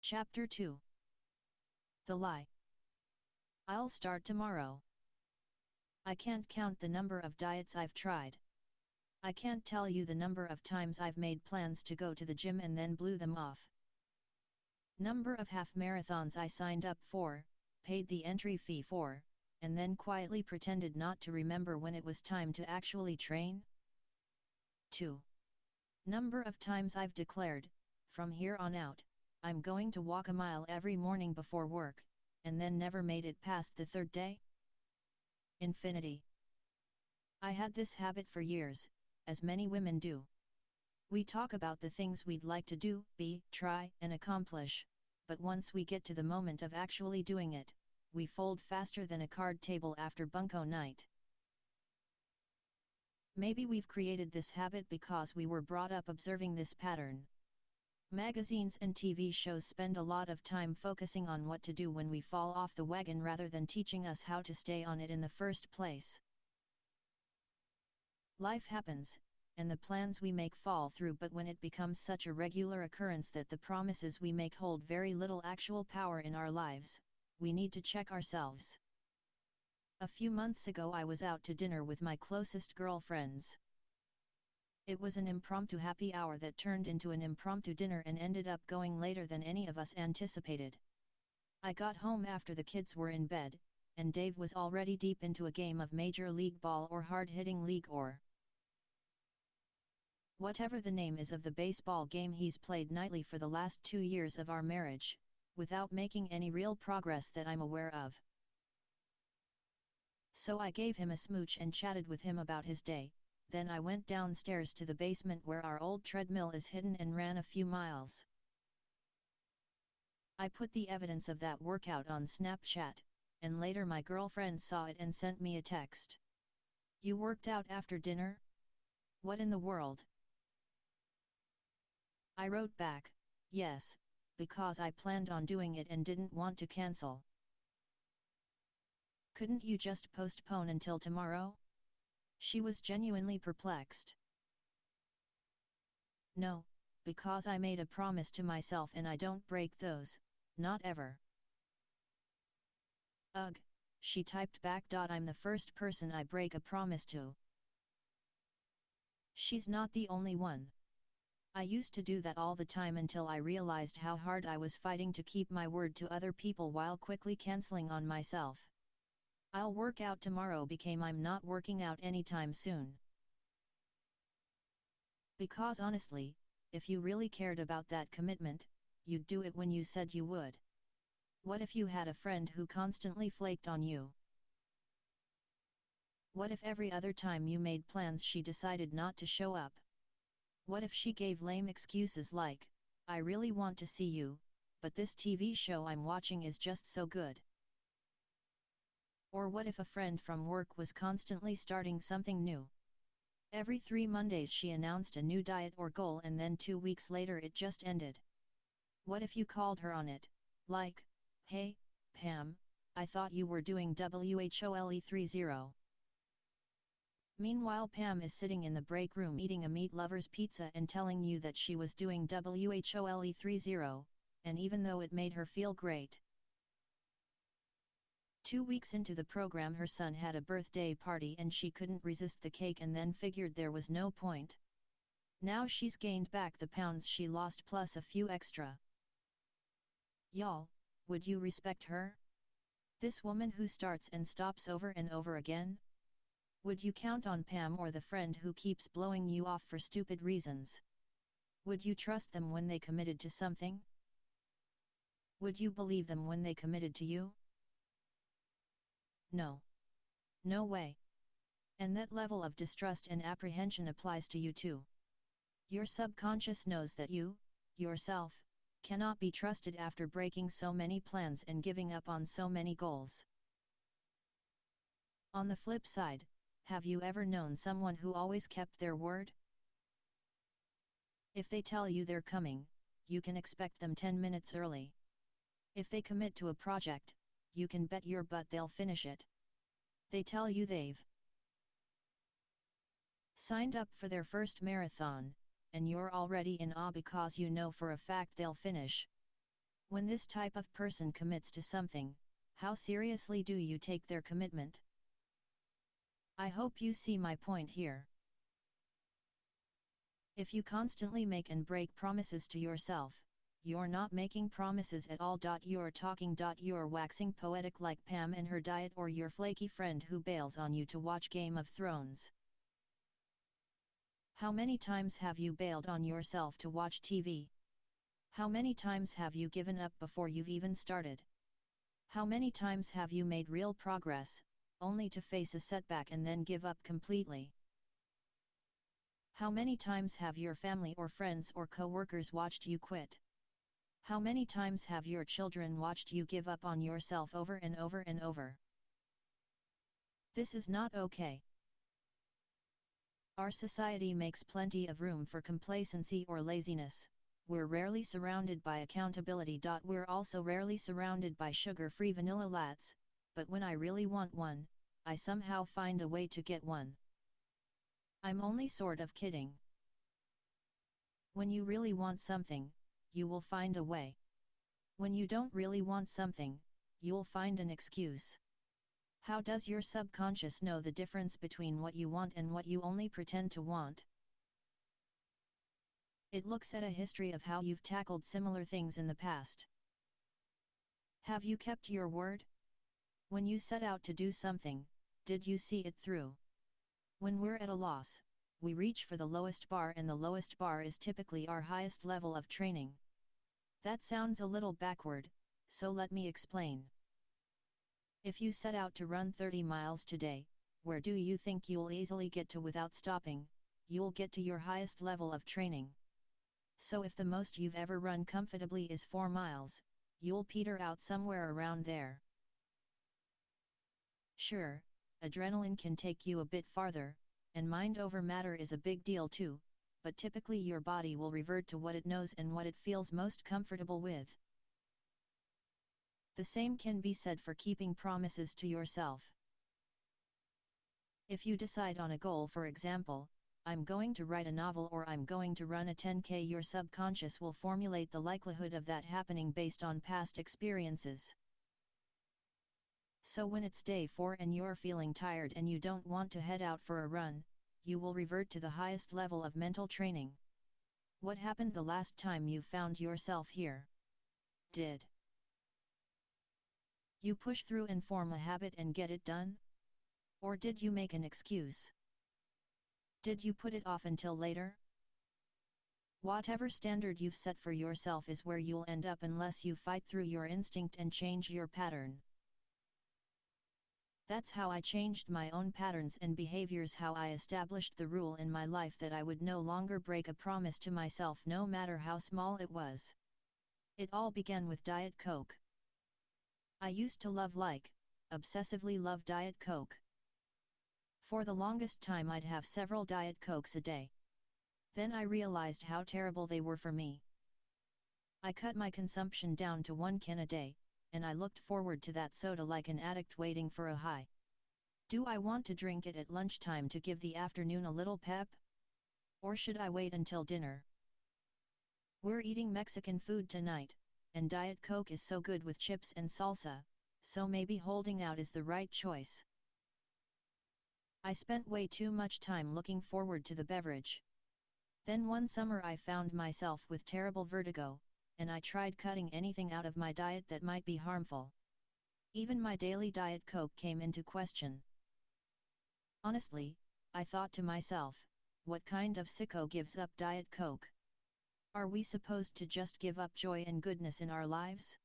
Chapter 2 The Lie I'll start tomorrow. I can't count the number of diets I've tried. I can't tell you the number of times I've made plans to go to the gym and then blew them off. Number of half marathons I signed up for, paid the entry fee for, and then quietly pretended not to remember when it was time to actually train. 2. Number of times I've declared, from here on out, I'm going to walk a mile every morning before work, and then never made it past the third day? Infinity. I had this habit for years, as many women do. We talk about the things we'd like to do, be, try, and accomplish, but once we get to the moment of actually doing it, we fold faster than a card table after bunko night. Maybe we've created this habit because we were brought up observing this pattern. Magazines and TV shows spend a lot of time focusing on what to do when we fall off the wagon rather than teaching us how to stay on it in the first place. Life happens, and the plans we make fall through but when it becomes such a regular occurrence that the promises we make hold very little actual power in our lives, we need to check ourselves. A few months ago I was out to dinner with my closest girlfriends. It was an impromptu happy hour that turned into an impromptu dinner and ended up going later than any of us anticipated. I got home after the kids were in bed, and Dave was already deep into a game of Major League Ball or hard-hitting league or whatever the name is of the baseball game he's played nightly for the last two years of our marriage, without making any real progress that I'm aware of. So I gave him a smooch and chatted with him about his day, then I went downstairs to the basement where our old treadmill is hidden and ran a few miles. I put the evidence of that workout on Snapchat, and later my girlfriend saw it and sent me a text. You worked out after dinner? What in the world? I wrote back, yes, because I planned on doing it and didn't want to cancel. Couldn't you just postpone until tomorrow? She was genuinely perplexed. No, because I made a promise to myself and I don't break those, not ever. Ugh, she typed back. I'm the first person I break a promise to. She's not the only one. I used to do that all the time until I realized how hard I was fighting to keep my word to other people while quickly cancelling on myself. I'll work out tomorrow became I'm not working out anytime soon. Because honestly, if you really cared about that commitment, you'd do it when you said you would. What if you had a friend who constantly flaked on you? What if every other time you made plans she decided not to show up? What if she gave lame excuses like, I really want to see you, but this TV show I'm watching is just so good? Or what if a friend from work was constantly starting something new? Every three Mondays she announced a new diet or goal and then two weeks later it just ended. What if you called her on it, like, hey, Pam, I thought you were doing WHOLE30. Meanwhile Pam is sitting in the break room eating a meat lover's pizza and telling you that she was doing WHOLE30, and even though it made her feel great, Two weeks into the program her son had a birthday party and she couldn't resist the cake and then figured there was no point. Now she's gained back the pounds she lost plus a few extra. Y'all, would you respect her? This woman who starts and stops over and over again? Would you count on Pam or the friend who keeps blowing you off for stupid reasons? Would you trust them when they committed to something? Would you believe them when they committed to you? No. No way. And that level of distrust and apprehension applies to you too. Your subconscious knows that you, yourself, cannot be trusted after breaking so many plans and giving up on so many goals. On the flip side, have you ever known someone who always kept their word? If they tell you they're coming, you can expect them 10 minutes early. If they commit to a project, you can bet your butt they'll finish it. They tell you they've signed up for their first marathon, and you're already in awe because you know for a fact they'll finish. When this type of person commits to something, how seriously do you take their commitment? I hope you see my point here. If you constantly make and break promises to yourself, you're not making promises at all. You're talking. You're waxing poetic like Pam and her diet or your flaky friend who bails on you to watch Game of Thrones. How many times have you bailed on yourself to watch TV? How many times have you given up before you've even started? How many times have you made real progress, only to face a setback and then give up completely? How many times have your family or friends or co-workers watched you quit? How many times have your children watched you give up on yourself over and over and over? This is not okay. Our society makes plenty of room for complacency or laziness, we're rarely surrounded by accountability. We're also rarely surrounded by sugar-free vanilla lattes, but when I really want one, I somehow find a way to get one. I'm only sort of kidding. When you really want something, you will find a way. When you don't really want something, you'll find an excuse. How does your subconscious know the difference between what you want and what you only pretend to want? It looks at a history of how you've tackled similar things in the past. Have you kept your word? When you set out to do something, did you see it through? When we're at a loss, we reach for the lowest bar and the lowest bar is typically our highest level of training. That sounds a little backward, so let me explain. If you set out to run 30 miles today, where do you think you'll easily get to without stopping? You'll get to your highest level of training. So if the most you've ever run comfortably is 4 miles, you'll peter out somewhere around there. Sure, adrenaline can take you a bit farther, and mind over matter is a big deal too, but typically your body will revert to what it knows and what it feels most comfortable with. The same can be said for keeping promises to yourself. If you decide on a goal for example, I'm going to write a novel or I'm going to run a 10k your subconscious will formulate the likelihood of that happening based on past experiences. So when it's day 4 and you're feeling tired and you don't want to head out for a run, you will revert to the highest level of mental training. What happened the last time you found yourself here? Did you push through and form a habit and get it done? Or did you make an excuse? Did you put it off until later? Whatever standard you've set for yourself is where you'll end up unless you fight through your instinct and change your pattern. That's how I changed my own patterns and behaviors how I established the rule in my life that I would no longer break a promise to myself no matter how small it was. It all began with Diet Coke. I used to love like, obsessively love Diet Coke. For the longest time I'd have several Diet Cokes a day. Then I realized how terrible they were for me. I cut my consumption down to one can a day, and I looked forward to that soda like an addict waiting for a high. Do I want to drink it at lunchtime to give the afternoon a little pep? Or should I wait until dinner? We're eating Mexican food tonight, and Diet Coke is so good with chips and salsa, so maybe holding out is the right choice. I spent way too much time looking forward to the beverage. Then one summer I found myself with terrible vertigo, and I tried cutting anything out of my diet that might be harmful. Even my daily diet coke came into question. Honestly, I thought to myself, what kind of sicko gives up diet coke? Are we supposed to just give up joy and goodness in our lives?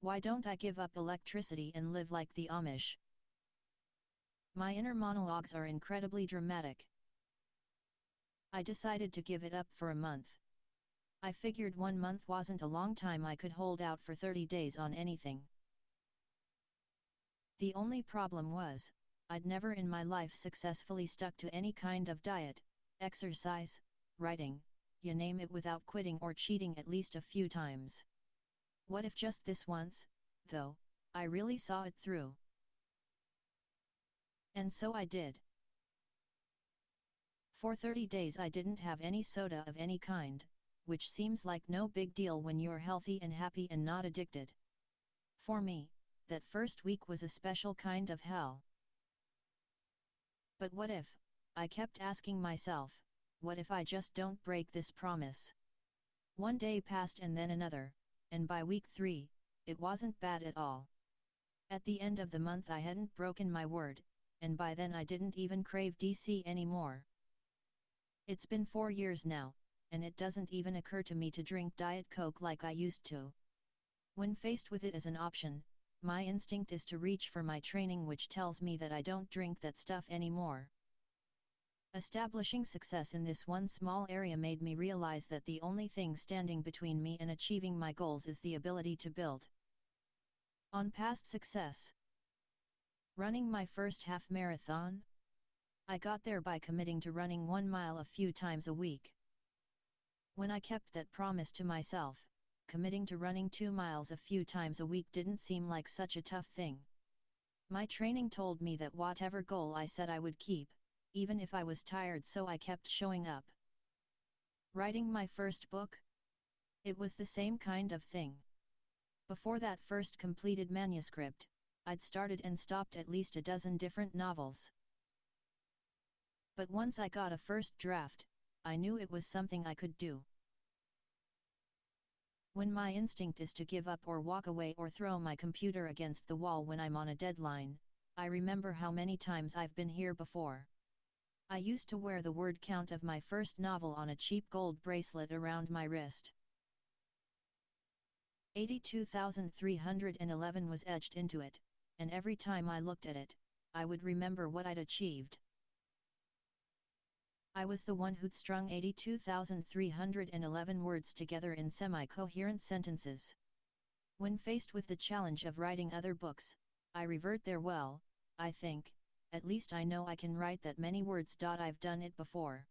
Why don't I give up electricity and live like the Amish? My inner monologues are incredibly dramatic. I decided to give it up for a month. I figured one month wasn't a long time I could hold out for 30 days on anything. The only problem was, I'd never in my life successfully stuck to any kind of diet, exercise, writing, you name it without quitting or cheating at least a few times. What if just this once, though, I really saw it through? And so I did. For 30 days I didn't have any soda of any kind, which seems like no big deal when you're healthy and happy and not addicted. For me, that first week was a special kind of hell. But what if, I kept asking myself, what if I just don't break this promise? One day passed and then another, and by week three, it wasn't bad at all. At the end of the month I hadn't broken my word, and by then I didn't even crave DC anymore. It's been four years now, and it doesn't even occur to me to drink Diet Coke like I used to. When faced with it as an option, my instinct is to reach for my training which tells me that I don't drink that stuff anymore. Establishing success in this one small area made me realize that the only thing standing between me and achieving my goals is the ability to build on past success. Running my first half marathon? I got there by committing to running one mile a few times a week. When I kept that promise to myself, committing to running two miles a few times a week didn't seem like such a tough thing. My training told me that whatever goal I said I would keep, even if I was tired so I kept showing up. Writing my first book? It was the same kind of thing. Before that first completed manuscript, I'd started and stopped at least a dozen different novels. But once I got a first draft, I knew it was something I could do. When my instinct is to give up or walk away or throw my computer against the wall when I'm on a deadline, I remember how many times I've been here before. I used to wear the word count of my first novel on a cheap gold bracelet around my wrist. 82,311 was etched into it, and every time I looked at it, I would remember what I'd achieved. I was the one who'd strung 82,311 words together in semi-coherent sentences. When faced with the challenge of writing other books, I revert there well, I think, at least I know I can write that many words. I've done it before.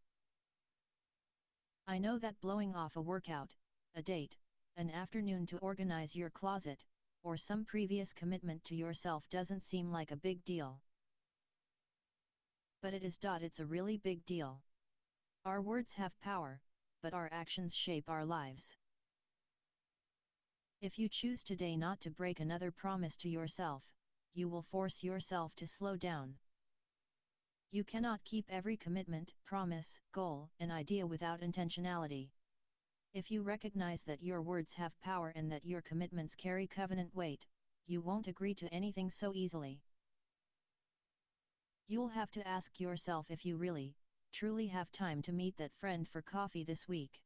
I know that blowing off a workout, a date, an afternoon to organize your closet, or some previous commitment to yourself doesn't seem like a big deal. But it is. It's a really big deal. Our words have power, but our actions shape our lives. If you choose today not to break another promise to yourself, you will force yourself to slow down. You cannot keep every commitment, promise, goal, and idea without intentionality. If you recognize that your words have power and that your commitments carry covenant weight, you won't agree to anything so easily. You'll have to ask yourself if you really, truly have time to meet that friend for coffee this week.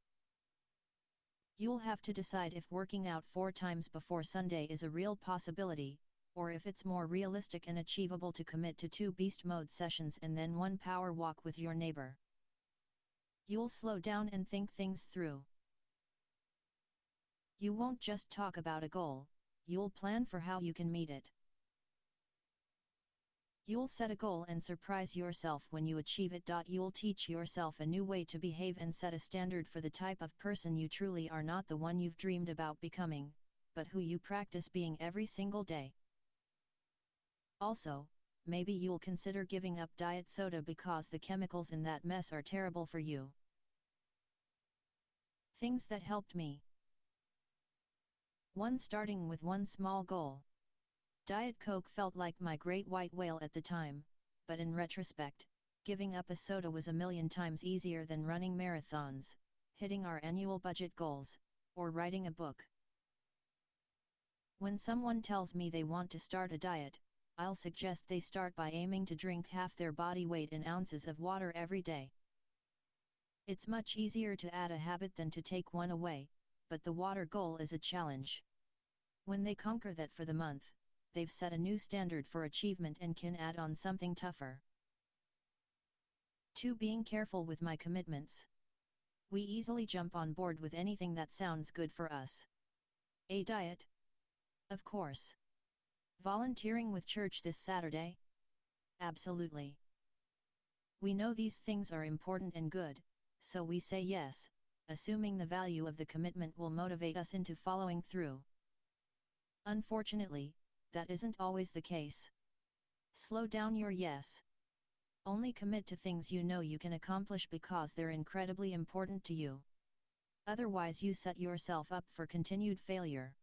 You'll have to decide if working out four times before Sunday is a real possibility, or if it's more realistic and achievable to commit to two beast mode sessions and then one power walk with your neighbor. You'll slow down and think things through. You won't just talk about a goal, you'll plan for how you can meet it. You'll set a goal and surprise yourself when you achieve it. You'll teach yourself a new way to behave and set a standard for the type of person you truly are not the one you've dreamed about becoming, but who you practice being every single day. Also, maybe you'll consider giving up diet soda because the chemicals in that mess are terrible for you. Things that helped me 1. Starting with one small goal. Diet Coke felt like my great white whale at the time, but in retrospect, giving up a soda was a million times easier than running marathons, hitting our annual budget goals, or writing a book. When someone tells me they want to start a diet, I'll suggest they start by aiming to drink half their body weight in ounces of water every day. It's much easier to add a habit than to take one away, but the water goal is a challenge. When they conquer that for the month, they've set a new standard for achievement and can add on something tougher. 2. Being careful with my commitments. We easily jump on board with anything that sounds good for us. A diet? Of course. Volunteering with church this Saturday? Absolutely. We know these things are important and good, so we say yes, assuming the value of the commitment will motivate us into following through. Unfortunately, that isn't always the case. Slow down your yes. Only commit to things you know you can accomplish because they're incredibly important to you. Otherwise you set yourself up for continued failure.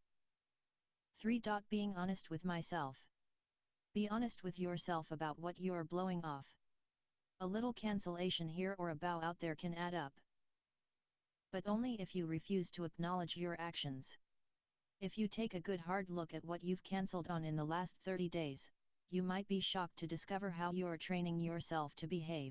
3. Being honest with myself. Be honest with yourself about what you're blowing off. A little cancellation here or a bow out there can add up. But only if you refuse to acknowledge your actions. If you take a good hard look at what you've cancelled on in the last 30 days, you might be shocked to discover how you're training yourself to behave.